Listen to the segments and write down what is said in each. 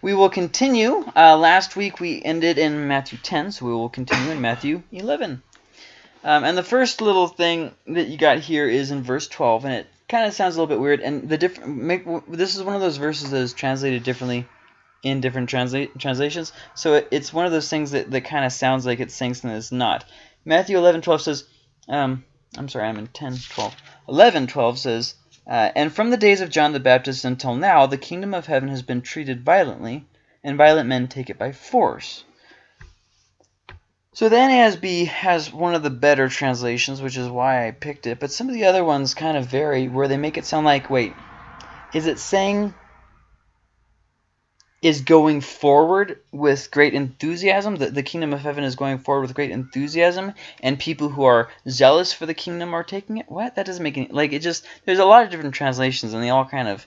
we will continue. Uh, last week we ended in Matthew 10, so we will continue in Matthew 11. Um, and the first little thing that you got here is in verse 12, and it kind of sounds a little bit weird. And the different make this is one of those verses that is translated differently in different transla translations. So it, it's one of those things that, that kind of sounds like it's saying something that's not. Matthew 11, 12 says, um, I'm sorry, I'm in 10, 12. 11, 12 says, uh, And from the days of John the Baptist until now, the kingdom of heaven has been treated violently, and violent men take it by force. So the NASB has one of the better translations, which is why I picked it. But some of the other ones kind of vary, where they make it sound like, wait, is it saying is going forward with great enthusiasm. The, the kingdom of heaven is going forward with great enthusiasm, and people who are zealous for the kingdom are taking it. What? That doesn't make any like it. Just there's a lot of different translations, and they all kind of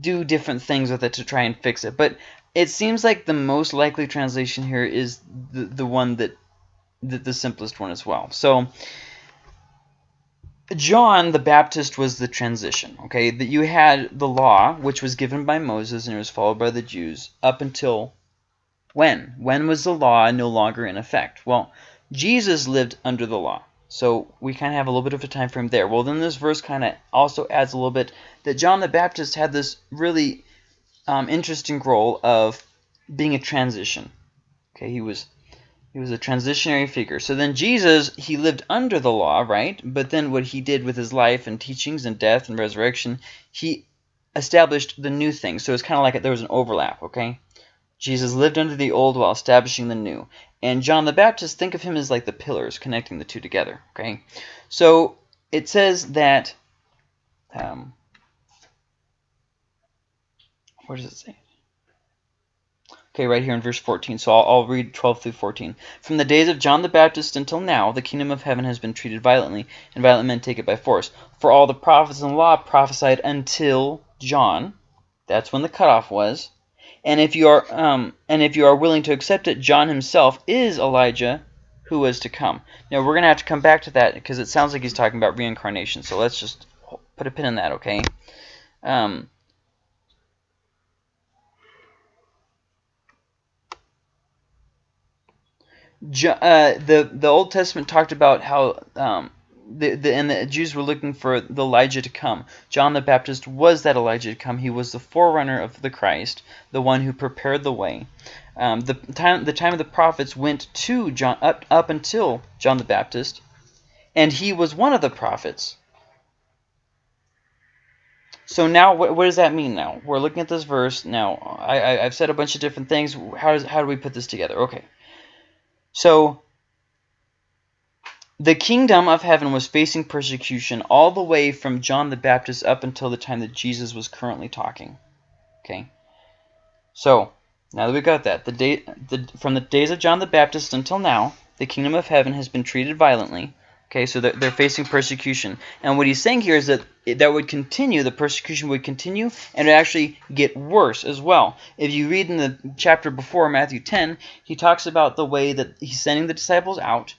do different things with it to try and fix it. But it seems like the most likely translation here is the the one that the, the simplest one as well. So John the Baptist was the transition, okay? That you had the law, which was given by Moses and it was followed by the Jews up until when? When was the law no longer in effect? Well, Jesus lived under the law. So we kind of have a little bit of a time frame there. Well, then this verse kind of also adds a little bit that John the Baptist had this really um, interesting role of being a transition. Okay, he was he was a transitionary figure. So then Jesus, he lived under the law, right? But then what he did with his life and teachings and death and resurrection, he established the new thing. So it's kind of like there was an overlap, okay? Jesus lived under the old while establishing the new. And John the Baptist, think of him as like the pillars connecting the two together, okay? So it says that, um, what does it say? Okay, right here in verse 14. So I'll, I'll, read 12 through 14. From the days of John the Baptist until now, the kingdom of heaven has been treated violently, and violent men take it by force. For all the prophets and law prophesied until John. That's when the cutoff was. And if you are um, and if you are willing to accept it, John himself is Elijah who is to come. Now we're going to have to come back to that because it sounds like he's talking about reincarnation. So let's just put a pin in that, okay? Um, uh, the the Old Testament talked about how um, the, the and the Jews were looking for the Elijah to come. John the Baptist was that Elijah to come. He was the forerunner of the Christ, the one who prepared the way. Um, the time the time of the prophets went to John up up until John the Baptist, and he was one of the prophets. So now, what, what does that mean? Now we're looking at this verse. Now I, I I've said a bunch of different things. How does how do we put this together? Okay. So the kingdom of heaven was facing persecution all the way from John the Baptist up until the time that Jesus was currently talking. Okay. So, now that we got that, the day, the, from the days of John the Baptist until now, the kingdom of heaven has been treated violently. Okay, so they're, they're facing persecution. And what he's saying here is that that would continue, the persecution would continue, and it actually get worse as well. If you read in the chapter before, Matthew 10, he talks about the way that he's sending the disciples out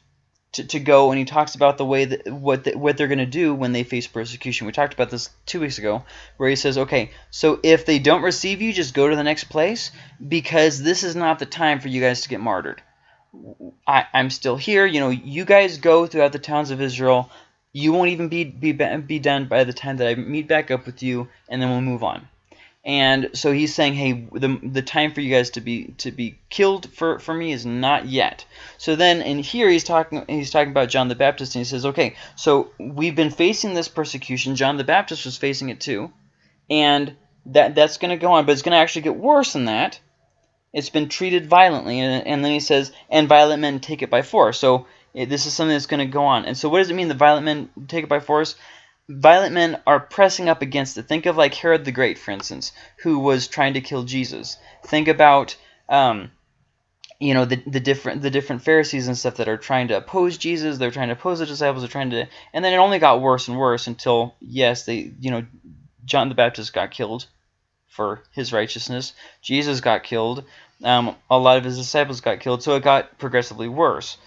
to, to go, and he talks about the way that what the, what they're going to do when they face persecution. We talked about this two weeks ago, where he says, okay, so if they don't receive you, just go to the next place, because this is not the time for you guys to get martyred. I, I'm still here. You know, you guys go throughout the towns of Israel. You won't even be, be, be done by the time that I meet back up with you, and then we'll move on. And so he's saying, hey, the, the time for you guys to be to be killed for, for me is not yet. So then in here he's talking he's talking about John the Baptist, and he says, okay, so we've been facing this persecution. John the Baptist was facing it too, and that that's going to go on, but it's going to actually get worse than that it's been treated violently. And, and then he says, and violent men take it by force. So it, this is something that's going to go on. And so what does it mean the violent men take it by force? Violent men are pressing up against it. Think of like Herod the Great, for instance, who was trying to kill Jesus. Think about, um, you know, the, the different the different Pharisees and stuff that are trying to oppose Jesus. They're trying to oppose the disciples. They're trying to, and then it only got worse and worse until yes, they, you know, John the Baptist got killed for his righteousness. Jesus got killed. Um, a lot of his disciples got killed, so it got progressively worse.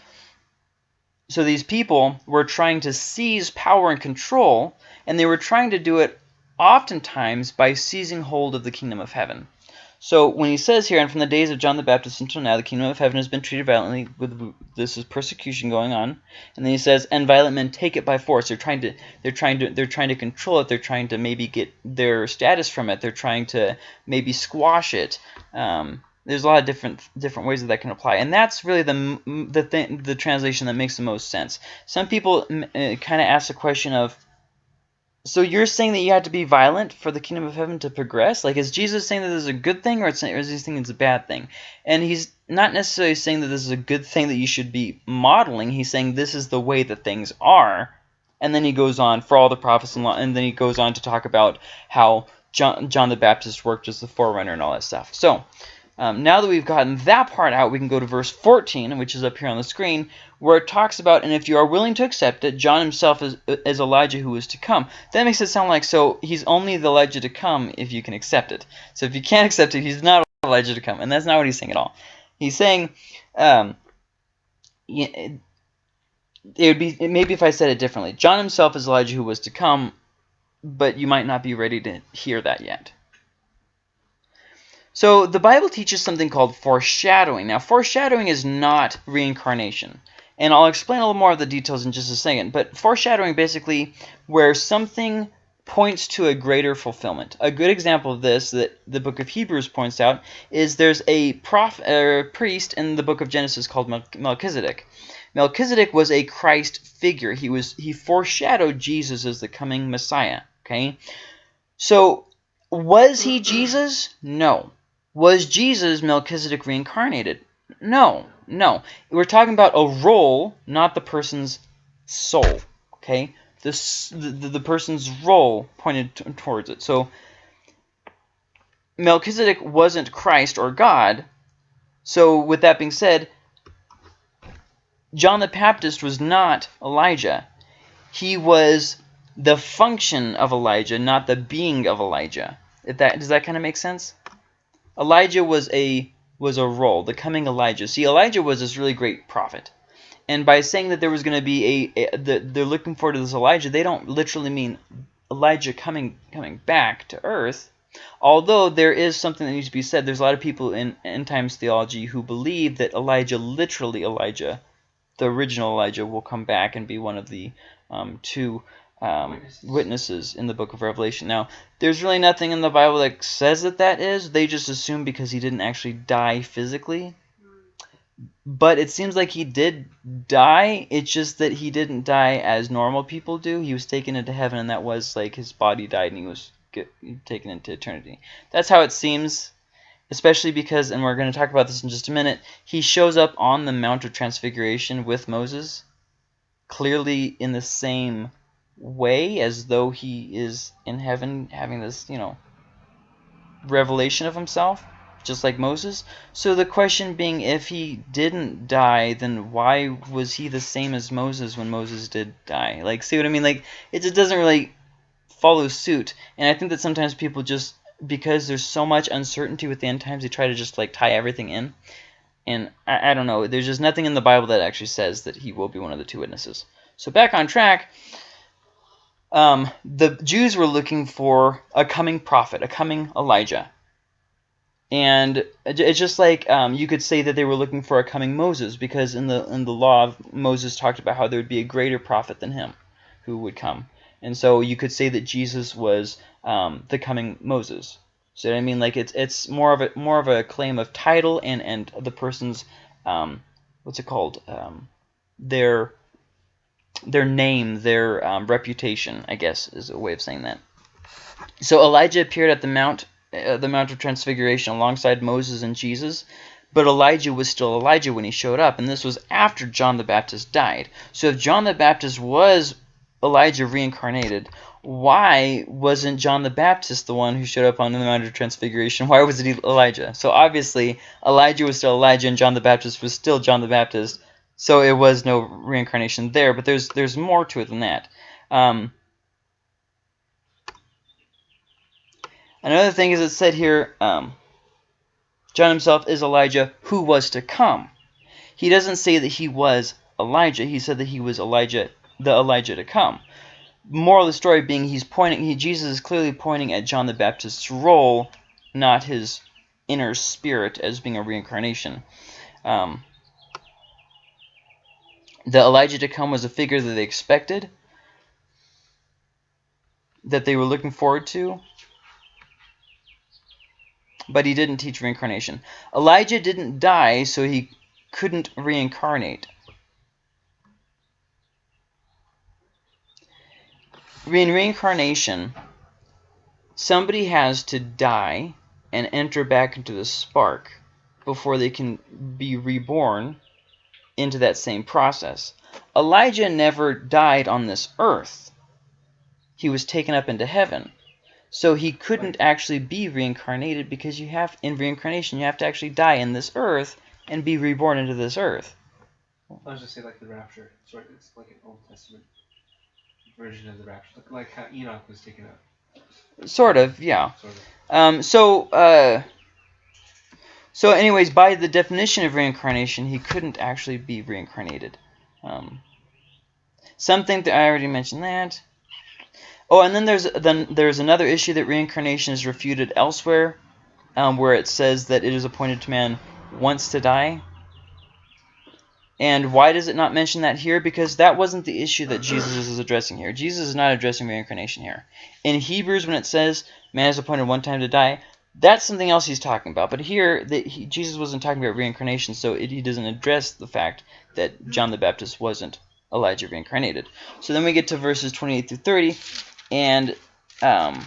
So these people were trying to seize power and control, and they were trying to do it oftentimes by seizing hold of the kingdom of heaven. So when he says here, and from the days of John the Baptist until now, the kingdom of heaven has been treated violently with this is persecution going on. And then he says, and violent men take it by force. They're trying to they're trying to they're trying to control it. They're trying to maybe get their status from it. They're trying to maybe squash it. Um, there's a lot of different different ways that that can apply, and that's really the the thing, the translation that makes the most sense. Some people uh, kind of ask the question of so you're saying that you have to be violent for the kingdom of heaven to progress? Like, is Jesus saying that this is a good thing, or, it's, or is he saying it's a bad thing? And he's not necessarily saying that this is a good thing that you should be modeling. He's saying this is the way that things are. And then he goes on for all the prophets, and, law, and then he goes on to talk about how John, John the Baptist worked as the forerunner and all that stuff. So, um, now that we've gotten that part out, we can go to verse 14, which is up here on the screen, where it talks about, and if you are willing to accept it, John himself is, is Elijah who is to come. That makes it sound like, so he's only the Elijah to come if you can accept it. So if you can't accept it, he's not Elijah to come. And that's not what he's saying at all. He's saying, um, it would be maybe if I said it differently. John himself is Elijah who was to come, but you might not be ready to hear that yet. So the Bible teaches something called foreshadowing. Now, foreshadowing is not reincarnation. And I'll explain a little more of the details in just a second. But foreshadowing basically where something points to a greater fulfillment. A good example of this that the book of Hebrews points out is there's a uh, priest in the book of Genesis called Melchizedek. Melchizedek was a Christ figure. He was he foreshadowed Jesus as the coming Messiah. Okay, so was he Jesus? No. Was Jesus Melchizedek reincarnated? No, no. We're talking about a role, not the person's soul. Okay, this the, the person's role pointed towards it. So Melchizedek wasn't Christ or God. So with that being said, John the Baptist was not Elijah. He was the function of Elijah, not the being of Elijah. If that does that kind of make sense? Elijah was a was a role, the coming Elijah. See, Elijah was this really great prophet. And by saying that there was going to be a, a the, they're looking forward to this Elijah, they don't literally mean Elijah coming coming back to earth. Although there is something that needs to be said, there's a lot of people in end times theology who believe that Elijah, literally Elijah, the original Elijah, will come back and be one of the um, two um, witnesses. witnesses in the book of Revelation. Now, there's really nothing in the Bible that says that that is. They just assume because he didn't actually die physically. But it seems like he did die. It's just that he didn't die as normal people do. He was taken into heaven, and that was like his body died, and he was get, taken into eternity. That's how it seems, especially because, and we're going to talk about this in just a minute, he shows up on the Mount of Transfiguration with Moses, clearly in the same way as though he is in heaven having this, you know, revelation of himself, just like Moses. So the question being, if he didn't die, then why was he the same as Moses when Moses did die? Like, see what I mean? Like, it just doesn't really follow suit. And I think that sometimes people just, because there's so much uncertainty with the end times, they try to just, like, tie everything in. And I, I don't know, there's just nothing in the Bible that actually says that he will be one of the two witnesses. So back on track, um, the Jews were looking for a coming prophet, a coming Elijah. And it's just like um, you could say that they were looking for a coming Moses, because in the in the law, Moses talked about how there would be a greater prophet than him who would come. And so you could say that Jesus was um, the coming Moses. So I mean, like it's it's more of a more of a claim of title and and the person's um, what's it called um, their their name, their um, reputation, I guess is a way of saying that. So Elijah appeared at the Mount, uh, the Mount of Transfiguration alongside Moses and Jesus, but Elijah was still Elijah when he showed up, and this was after John the Baptist died. So if John the Baptist was Elijah reincarnated, why wasn't John the Baptist the one who showed up on the Mount of Transfiguration? Why was it Elijah? So obviously Elijah was still Elijah and John the Baptist was still John the Baptist, so it was no reincarnation there, but there's there's more to it than that. Um, another thing is it said here, um, John himself is Elijah who was to come. He doesn't say that he was Elijah. He said that he was Elijah, the Elijah to come. Moral of the story being he's pointing, he, Jesus is clearly pointing at John the Baptist's role, not his inner spirit as being a reincarnation. Um, the Elijah to come was a figure that they expected, that they were looking forward to, but he didn't teach reincarnation. Elijah didn't die, so he couldn't reincarnate. In reincarnation, somebody has to die and enter back into the spark before they can be reborn into that same process. Elijah never died on this earth. He was taken up into heaven. So he couldn't actually be reincarnated because you have in reincarnation you have to actually die in this earth and be reborn into this earth. I was just say like the rapture. Sort it's like an Old Testament version of the rapture, like how Enoch was taken up. Sort of, yeah. Sort of. Um, so, uh, so anyways, by the definition of reincarnation, he couldn't actually be reincarnated. Um, something that I already mentioned that. Oh, and then there's then there's another issue that reincarnation is refuted elsewhere, um, where it says that it is appointed to man once to die. And why does it not mention that here? Because that wasn't the issue that Jesus is addressing here. Jesus is not addressing reincarnation here. In Hebrews, when it says man is appointed one time to die, that's something else he's talking about. But here, the, he, Jesus wasn't talking about reincarnation, so it, he doesn't address the fact that John the Baptist wasn't Elijah reincarnated. So then we get to verses 28 through 30, and um,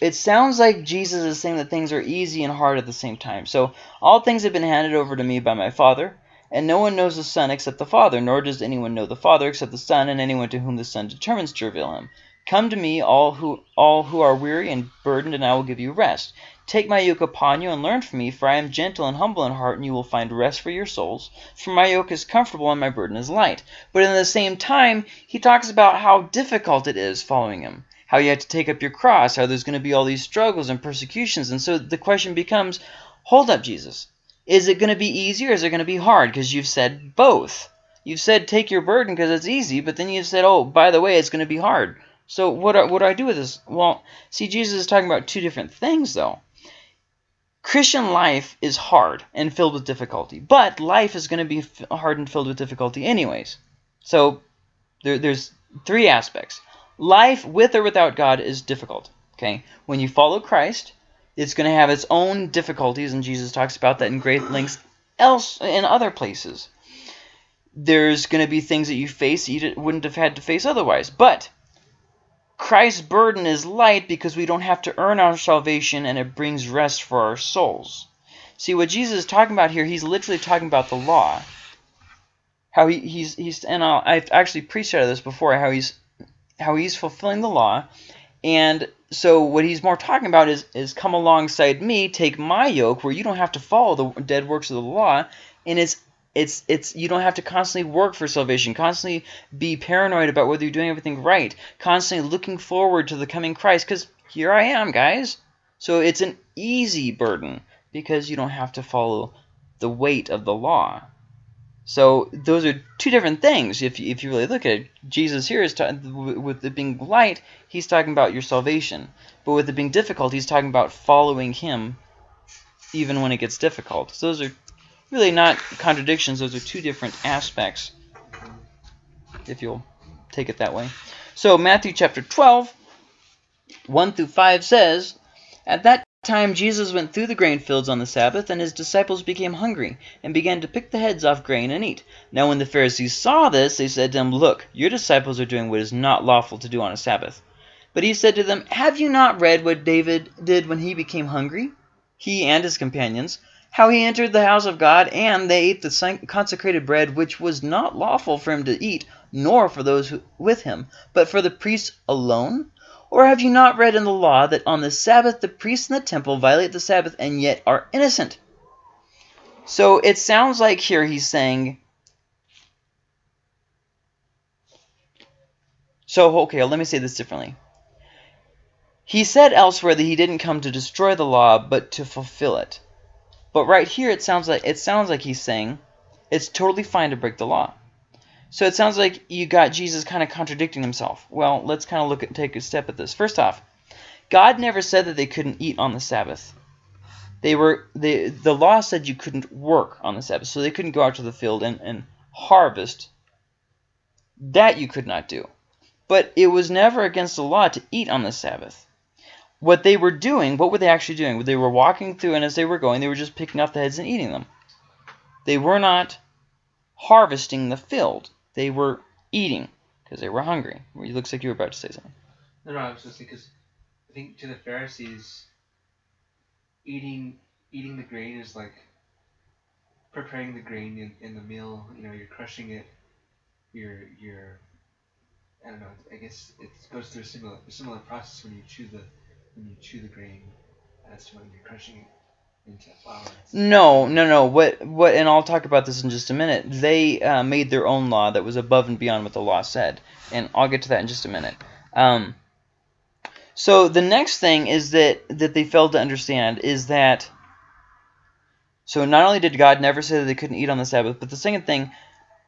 it sounds like Jesus is saying that things are easy and hard at the same time. So all things have been handed over to me by my Father, and no one knows the Son except the Father, nor does anyone know the Father except the Son, and anyone to whom the Son determines to reveal him. Come to me, all who all who are weary and burdened, and I will give you rest. Take my yoke upon you and learn from me, for I am gentle and humble in heart, and you will find rest for your souls. For my yoke is comfortable and my burden is light. But in the same time, he talks about how difficult it is following him, how you have to take up your cross, how there's going to be all these struggles and persecutions. And so the question becomes, hold up, Jesus. Is it going to be easy or is it going to be hard? Because you've said both. You've said take your burden because it's easy, but then you've said, oh, by the way, it's going to be hard. So what, what do I do with this? Well, see, Jesus is talking about two different things, though. Christian life is hard and filled with difficulty, but life is going to be hard and filled with difficulty anyways. So there, there's three aspects. Life with or without God is difficult. Okay, When you follow Christ, it's going to have its own difficulties, and Jesus talks about that in great lengths else in other places. There's going to be things that you face that you wouldn't have had to face otherwise. But Christ's burden is light because we don't have to earn our salvation and it brings rest for our souls. See, what Jesus is talking about here, he's literally talking about the law. How he, he's, he's and i have actually preached out of this before, how he's, how he's fulfilling the law. And so what he's more talking about is, is come alongside me, take my yoke where you don't have to follow the dead works of the law, and it's it's it's you don't have to constantly work for salvation, constantly be paranoid about whether you're doing everything right, constantly looking forward to the coming Christ cuz here I am, guys. So it's an easy burden because you don't have to follow the weight of the law. So those are two different things. If you, if you really look at it, Jesus here is talking with it being light, he's talking about your salvation. But with it being difficult, he's talking about following him even when it gets difficult. So those are really not contradictions. Those are two different aspects, if you'll take it that way. So Matthew chapter 12, 1 through 5 says, At that time Jesus went through the grain fields on the Sabbath, and his disciples became hungry, and began to pick the heads off grain and eat. Now when the Pharisees saw this, they said to him, Look, your disciples are doing what is not lawful to do on a Sabbath. But he said to them, Have you not read what David did when he became hungry? He and his companions, how he entered the house of God, and they ate the consecrated bread, which was not lawful for him to eat, nor for those who, with him, but for the priests alone? Or have you not read in the law that on the Sabbath the priests in the temple violate the Sabbath and yet are innocent? So it sounds like here he's saying, so okay, let me say this differently. He said elsewhere that he didn't come to destroy the law, but to fulfill it. But right here, it sounds like it sounds like he's saying it's totally fine to break the law. So it sounds like you got Jesus kind of contradicting himself. Well, let's kind of look at take a step at this. First off, God never said that they couldn't eat on the Sabbath. They were they the law said you couldn't work on the Sabbath, so they couldn't go out to the field and, and harvest. That you could not do. But it was never against the law to eat on the Sabbath. What they were doing, what were they actually doing? They were walking through, and as they were going, they were just picking off the heads and eating them. They were not harvesting the field. They were eating because they were hungry. It looks like you were about to say something. No, no, I was just saying because I think to the Pharisees, eating eating the grain is like preparing the grain in, in the mill. You know, you're crushing it. You're you're I don't know. I guess it goes through a similar a similar process when you chew the when you chew the grain as to when you're crushing it into flour. No, no, no. What, what? And I'll talk about this in just a minute. They uh, made their own law that was above and beyond what the law said, and I'll get to that in just a minute. Um, so the next thing is that that they failed to understand is that. So not only did God never say that they couldn't eat on the Sabbath, but the second thing,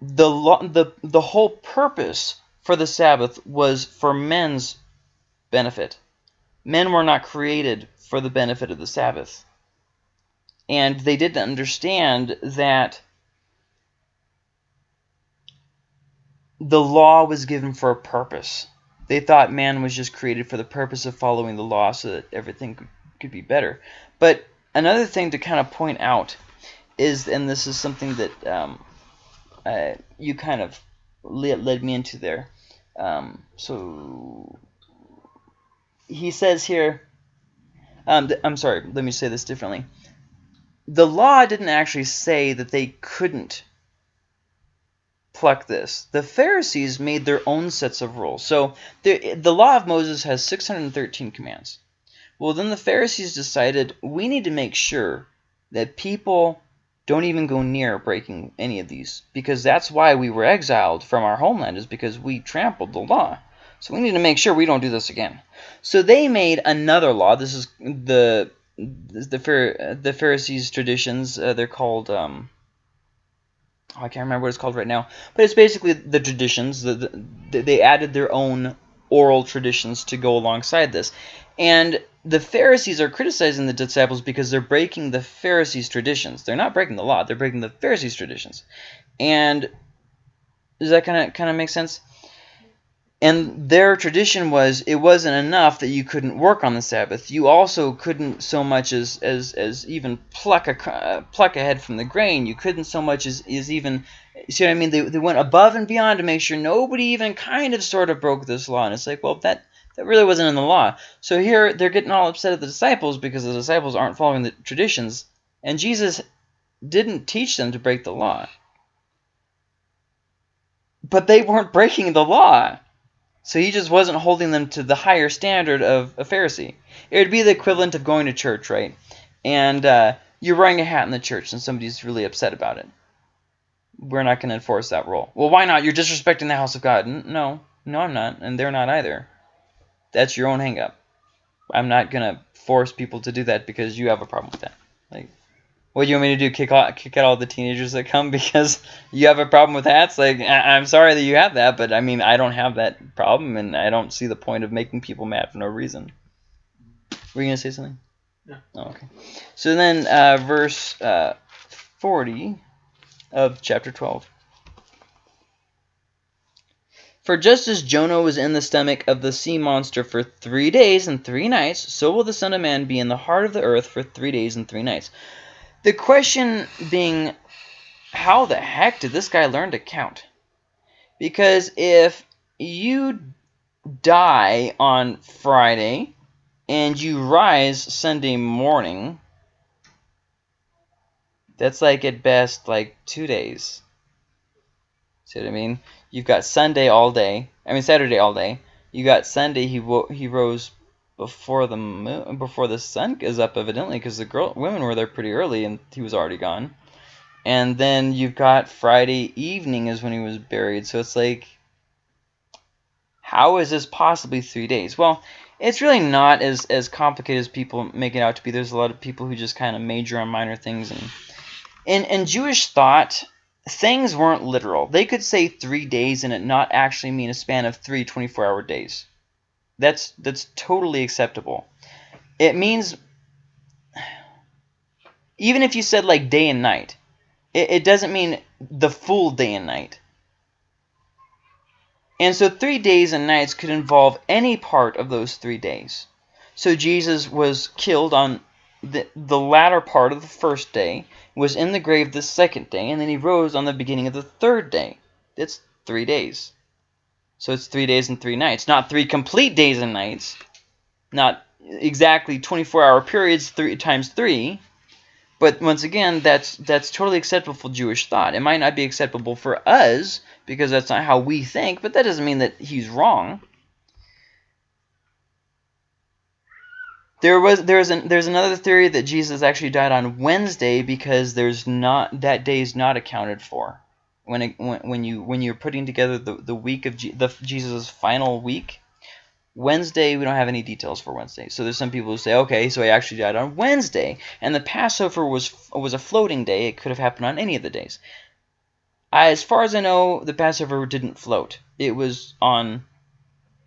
the law, the the whole purpose for the Sabbath was for men's benefit. Men were not created for the benefit of the Sabbath. And they didn't understand that the law was given for a purpose. They thought man was just created for the purpose of following the law so that everything could, be better. But another thing to kind of point out is, and this is something that um, uh, you kind of led me into there. Um, so he says here, um, I'm sorry, let me say this differently. The law didn't actually say that they couldn't pluck this. The Pharisees made their own sets of rules. So the, the law of Moses has 613 commands. Well, then the Pharisees decided we need to make sure that people don't even go near breaking any of these because that's why we were exiled from our homeland is because we trampled the law. So we need to make sure we don't do this again. So they made another law. This is the the the Pharisees' traditions. Uh, they're called. Um, oh, I can't remember what it's called right now, but it's basically the traditions. The, the, they added their own oral traditions to go alongside this, and the Pharisees are criticizing the disciples because they're breaking the Pharisees' traditions. They're not breaking the law; they're breaking the Pharisees' traditions. And does that kind of kind of make sense? And their tradition was it wasn't enough that you couldn't work on the Sabbath. You also couldn't so much as as, as even pluck a uh, pluck a head from the grain. You couldn't so much as, as even see what I mean. They, they went above and beyond to make sure nobody even kind of sort of broke this law. And it's like, well, that that really wasn't in the law. So here they're getting all upset at the disciples because the disciples aren't following the traditions, and Jesus didn't teach them to break the law. But they weren't breaking the law. So he just wasn't holding them to the higher standard of a Pharisee. It would be the equivalent of going to church, right? And uh, you're wearing a hat in the church and somebody's really upset about it. We're not going to enforce that rule. Well, why not? You're disrespecting the house of God. No, no, I'm not. And they're not either. That's your own hangup. I'm not going to force people to do that because you have a problem with that. Like, what do you want me to do? Kick out, kick out all the teenagers that come because you have a problem with hats? Like, I, am sorry that you have that, but I mean, I don't have that problem, and I don't see the point of making people mad for no reason. Were you gonna say something? No. Oh, okay. So then, uh, verse uh, 40 of chapter 12. For just as Jonah was in the stomach of the sea monster for three days and three nights, so will the Son of Man be in the heart of the earth for three days and three nights. The question being, how the heck did this guy learn to count? Because if you die on Friday and you rise Sunday morning, that's like at best like two days. See what I mean? You've got Sunday all day. I mean Saturday all day. You got Sunday. He he rose before the moon, before the sun is up, evidently, because the girl women were there pretty early, and he was already gone. And then you've got Friday evening is when he was buried. So it's like, how is this possibly three days? Well, it's really not as as complicated as people make it out to be. There's a lot of people who just kind of major on minor things, and in in Jewish thought, things weren't literal. They could say three days and it not actually mean a span of three 24-hour days. That's that's totally acceptable. It means even if you said like day and night, it, it doesn't mean the full day and night. And so three days and nights could involve any part of those three days. So Jesus was killed on the, the latter part of the first day, was in the grave the second day, and then he rose on the beginning of the third day. That's three days. So it's three days and three nights. Not three complete days and nights. Not exactly 24-hour periods three times three. But once again, that's that's totally acceptable for Jewish thought. It might not be acceptable for us because that's not how we think, but that doesn't mean that he's wrong. There was there's an there's another theory that Jesus actually died on Wednesday because there's not that day is not accounted for when it, when, when you when you're putting together the the week of the Jesus' final week. Wednesday, we don't have any details for Wednesday. So there's some people who say, okay, so he actually died on Wednesday, and the Passover was was a floating day. It could have happened on any of the days. As far as I know, the Passover didn't float. It was on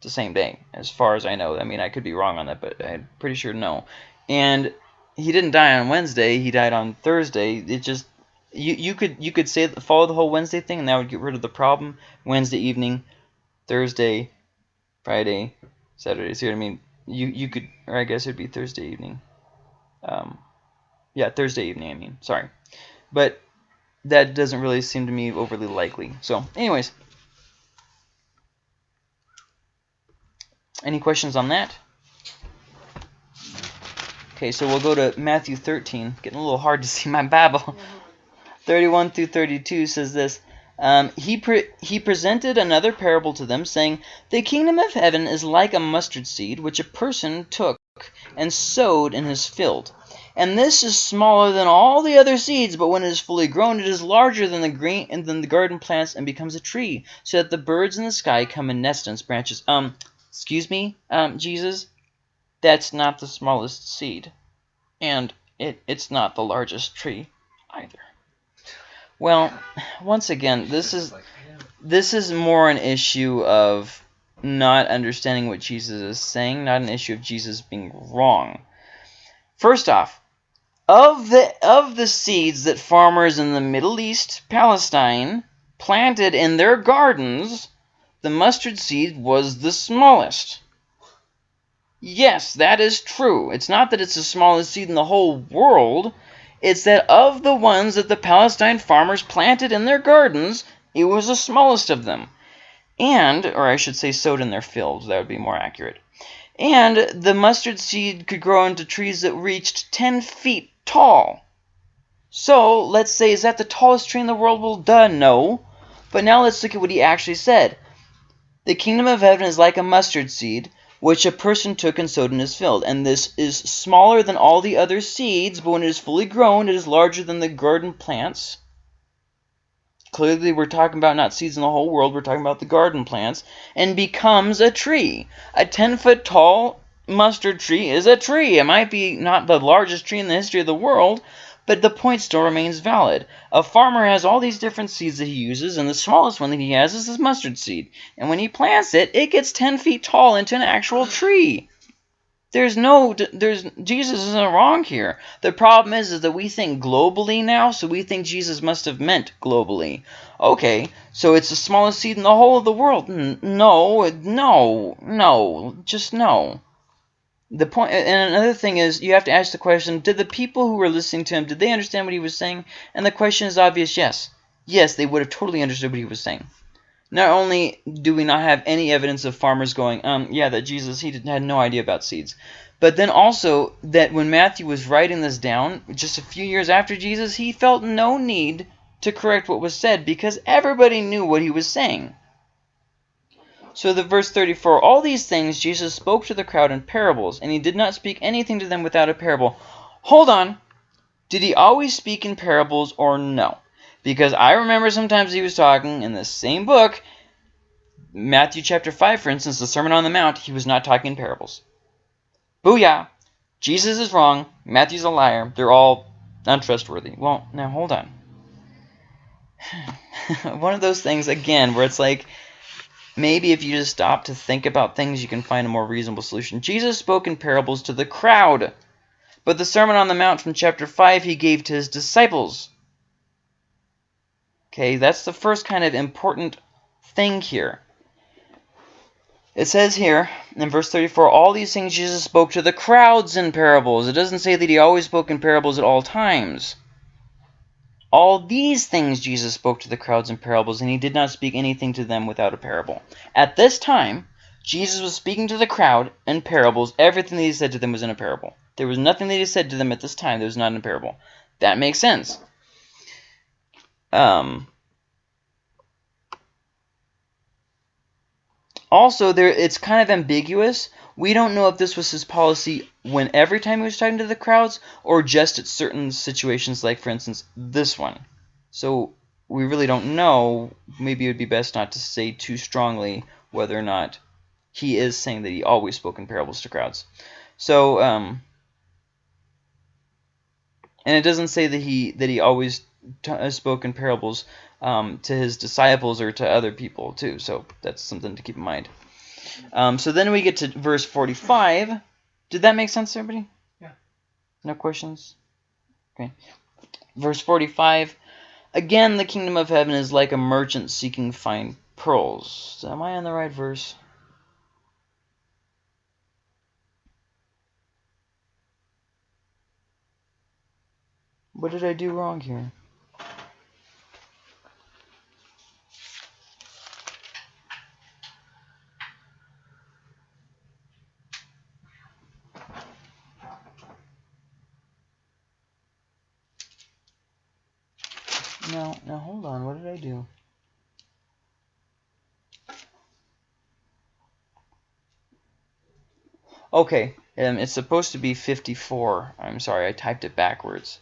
the same day, as far as I know. I mean, I could be wrong on that, but I'm pretty sure no. And he didn't die on Wednesday. He died on Thursday. It just you you could you could say follow the whole Wednesday thing, and that would get rid of the problem. Wednesday evening, Thursday, Friday, Saturday. See what I mean? You you could, or I guess it'd be Thursday evening. Um, yeah, Thursday evening. I mean, sorry, but that doesn't really seem to me overly likely. So, anyways, any questions on that? Okay, so we'll go to Matthew 13. Getting a little hard to see my Bible. 31 through 32 says this. Um, he, pre he presented another parable to them, saying, The kingdom of heaven is like a mustard seed, which a person took and sowed in his field. And this is smaller than all the other seeds, but when it is fully grown, it is larger than the green and than the garden plants and becomes a tree, so that the birds in the sky come and nest in its branches. Um, excuse me, um, Jesus, that's not the smallest seed, and it, it's not the largest tree either. Well, once again, this is this is more an issue of not understanding what Jesus is saying, not an issue of Jesus being wrong. First off, of the of the seeds that farmers in the Middle East, Palestine, planted in their gardens, the mustard seed was the smallest. Yes, that is true. It's not that it's the smallest seed in the whole world. It's that of the ones that the Palestine farmers planted in their gardens, it was the smallest of them. And, or I should say sowed in their fields, that would be more accurate. And the mustard seed could grow into trees that reached 10 feet tall. So, let's say, is that the tallest tree in the world? Well, duh, no. But now let's look at what he actually said. The kingdom of heaven is like a mustard seed, which a person took and sowed in his field. And this is smaller than all the other seeds, but when it is fully grown, it is larger than the garden plants. Clearly, we're talking about not seeds in the whole world, we're talking about the garden plants, and becomes a tree. A 10 foot tall mustard tree is a tree. It might be not the largest tree in the history of the world, but the point still remains valid. A farmer has all these different seeds that he uses, and the smallest one that he has is this mustard seed. And when he plants it, it gets 10 feet tall into an actual tree. There's no, there's, Jesus isn't wrong here. The problem is, is that we think globally now, so we think Jesus must have meant globally. Okay, so it's the smallest seed in the whole of the world. No, no, no, just no the point and another thing is you have to ask the question did the people who were listening to him did they understand what he was saying? And the question is obvious yes. Yes they would have totally understood what he was saying. Not only do we not have any evidence of farmers going um yeah that jesus he had no idea about seeds. But then also that when matthew was writing this down just a few years after jesus he felt no need to correct what was said because everybody knew what he was saying so the verse 34, all these things Jesus spoke to the crowd in parables, and he did not speak anything to them without a parable. Hold on. Did he always speak in parables or no? Because I remember sometimes he was talking in the same book, Matthew chapter 5, for instance, the Sermon on the Mount, he was not talking in parables. Booyah! Jesus is wrong. Matthew's a liar. They're all untrustworthy. Well, now hold on. One of those things, again, where it's like Maybe if you just stop to think about things, you can find a more reasonable solution. Jesus spoke in parables to the crowd. But the Sermon on the Mount from chapter 5 he gave to his disciples. Okay, that's the first kind of important thing here. It says here in verse 34, all these things Jesus spoke to the crowds in parables. It doesn't say that he always spoke in parables at all times. All these things Jesus spoke to the crowds in parables, and he did not speak anything to them without a parable. At this time, Jesus was speaking to the crowd in parables. Everything that he said to them was in a parable. There was nothing that he said to them at this time that was not in a parable. That makes sense. Um, also, there it's kind of ambiguous. We don't know if this was his policy when every time he was talking to the crowds or just at certain situations like, for instance, this one. So we really don't know. Maybe it would be best not to say too strongly whether or not he is saying that he always spoke in parables to crowds. So, um, and it doesn't say that he that he always uh, spoke in parables um, to his disciples or to other people too. So that's something to keep in mind. Um, so then we get to verse 45. Did that make sense, everybody? Yeah. No questions? Okay. Verse 45. Again, the kingdom of heaven is like a merchant seeking fine pearls. Am I on the right verse? What did I do wrong here? No, now hold Okay, um, it's supposed to be 54. I'm sorry, I typed it backwards.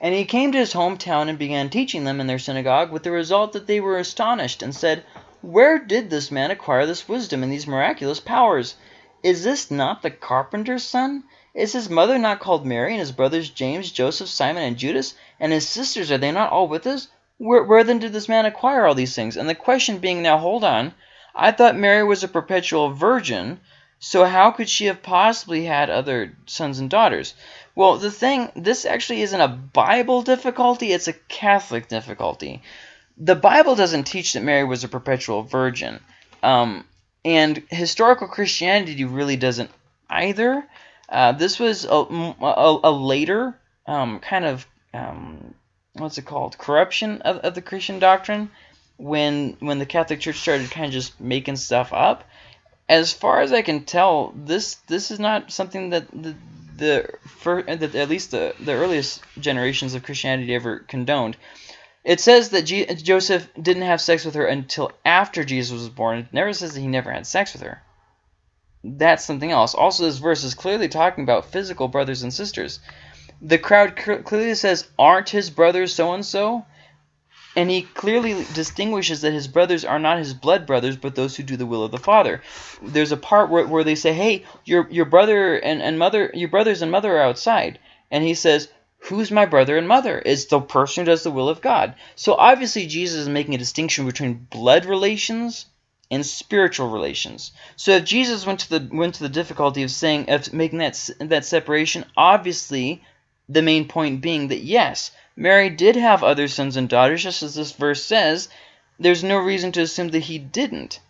And he came to his hometown and began teaching them in their synagogue, with the result that they were astonished and said, Where did this man acquire this wisdom and these miraculous powers? Is this not the carpenter's son? Is his mother not called Mary, and his brothers James, Joseph, Simon, and Judas? And his sisters, are they not all with us? Where, where then did this man acquire all these things? And the question being now, hold on, I thought Mary was a perpetual virgin, so how could she have possibly had other sons and daughters? Well, the thing, this actually isn't a Bible difficulty, it's a Catholic difficulty. The Bible doesn't teach that Mary was a perpetual virgin. Um, and historical Christianity really doesn't either. Uh, this was a, a, a later um, kind of um, what's it called corruption of, of the Christian doctrine when when the Catholic Church started kind of just making stuff up. As far as I can tell, this this is not something that the the for, that at least the the earliest generations of Christianity ever condoned. It says that G Joseph didn't have sex with her until after Jesus was born. It never says that he never had sex with her that's something else. Also, this verse is clearly talking about physical brothers and sisters. The crowd clearly says, aren't his brothers so-and-so? And he clearly distinguishes that his brothers are not his blood brothers, but those who do the will of the Father. There's a part where, where they say, hey, your, your brother and, and mother, your brothers and mother are outside. And he says, who's my brother and mother? It's the person who does the will of God. So obviously Jesus is making a distinction between blood relations and spiritual relations. So if Jesus went to the went to the difficulty of saying of making that that separation, obviously the main point being that yes, Mary did have other sons and daughters, just as this verse says. There's no reason to assume that he didn't.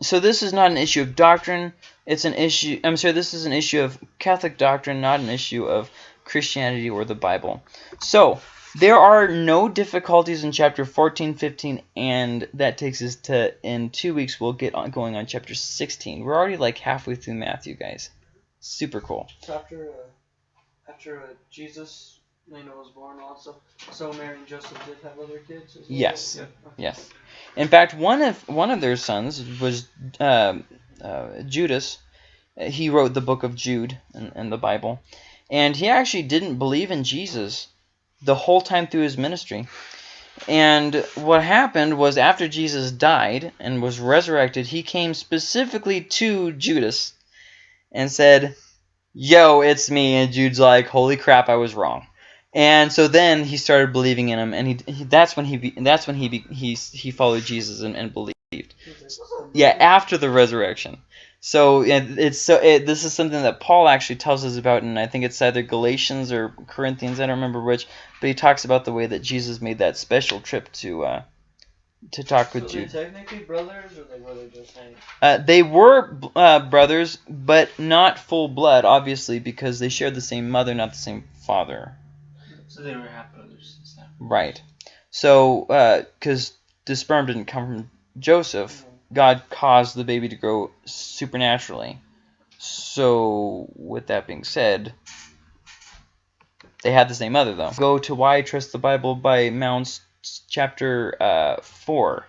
So this is not an issue of doctrine. It's an issue. I'm sorry. This is an issue of Catholic doctrine, not an issue of Christianity or the Bible. So there are no difficulties in chapter 14, 15, and that takes us to, in two weeks, we'll get on going on chapter 16. We're already like halfway through Matthew, guys. Super cool. So after, uh, after uh, Jesus, you know, was born and all that stuff, so Mary and Joseph did have other kids? As well? Yes. Yeah. Yes. In fact, one of one of their sons was uh, uh, Judas. He wrote the book of Jude in, in the Bible. And he actually didn't believe in Jesus the whole time through his ministry. And what happened was after Jesus died and was resurrected, he came specifically to Judas and said, Yo, it's me. And Jude's like, Holy crap, I was wrong. And so then he started believing in him, and he, he that's when he that's when he he he followed Jesus and, and believed. Yeah, after the resurrection. So it's so it, this is something that Paul actually tells us about, and I think it's either Galatians or Corinthians. I don't remember which, but he talks about the way that Jesus made that special trip to uh, to talk with so Jude. technically brothers, or they were they just like Uh, they were uh, brothers, but not full blood, obviously, because they shared the same mother, not the same father. So they were half brothers. Right. So, because the sperm didn't come from Joseph, God caused the baby to grow supernaturally. So, with that being said, they had the same mother, though. Go to Why I Trust the Bible by Mounce, chapter uh, 4,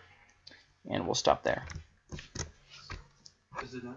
and we'll stop there. Is it done?